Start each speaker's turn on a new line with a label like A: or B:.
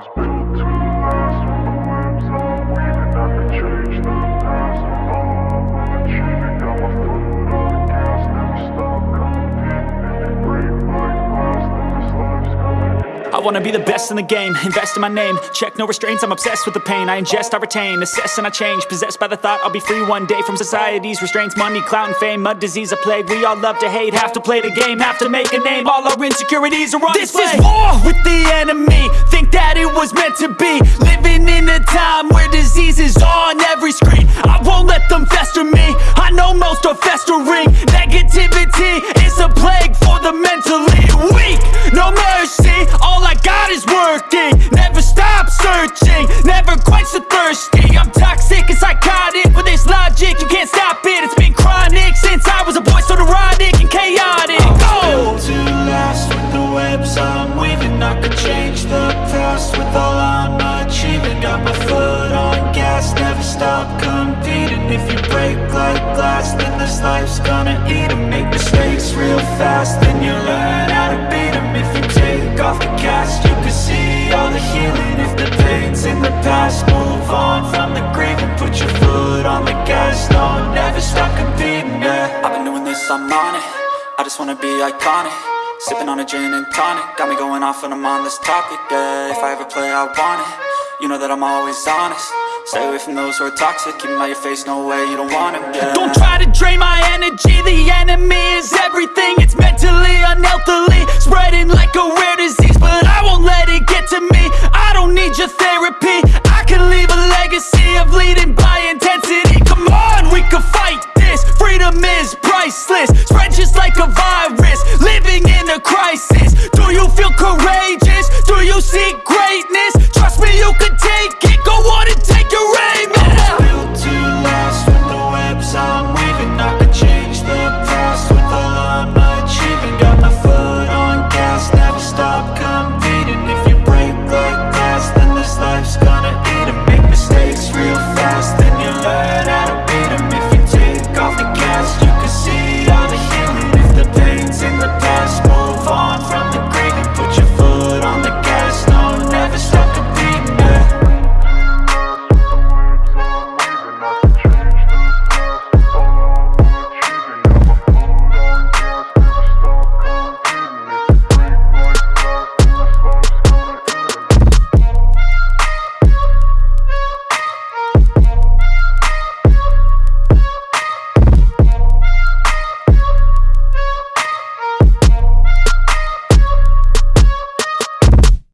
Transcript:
A: was built to
B: I wanna be the best in the game, invest in my name. Check no restraints, I'm obsessed with the pain. I ingest, I retain, assess and I change. Possessed by the thought I'll be free one day From society's restraints, money, clout and fame Mud, disease, a plague, we all love to hate Have to play the game, have to make a name. All our insecurities are on This display. is war with the enemy. Think that it was meant to be. Living in a time where disease is on every screen. I won't let them fester me. I know most are festering. Negativity is a plague for the mentally working Never stop searching, never quench the thirsty. I'm toxic and psychotic. With this logic You can't stop it, it's been chronic Since I was a boy, so neurotic and chaotic. I'm Go! to last with the webs I'm weaving. I could change the past with all I'm achieving. Got my foot on gas, never stop competing. If you break like glass, then this life's gonna eat 'em. Make mistakes real fast, then you learn how to beat 'em. If you take off the on it. I just wanna be iconic. Sipping on a gin and tonic. Got me going off when I'm on this topic, yeah If I ever play, I want it. You know that I'm always honest. Stay away from those who are toxic. Keep them out your face, no way, you don't want them, yeah. Don't try to drain my energy. The enemy is everything. It's mentally, unhealthily Spreading like a rare disease But I won't let it get to me. I don't need your therapy. I can leave a legacy of leading by intensity. Come on, we can fight this. Freedom is priceless just like a virus Living in a crisis Do you feel courageous? Do you seek greatness? Trust me, you can take it Go on and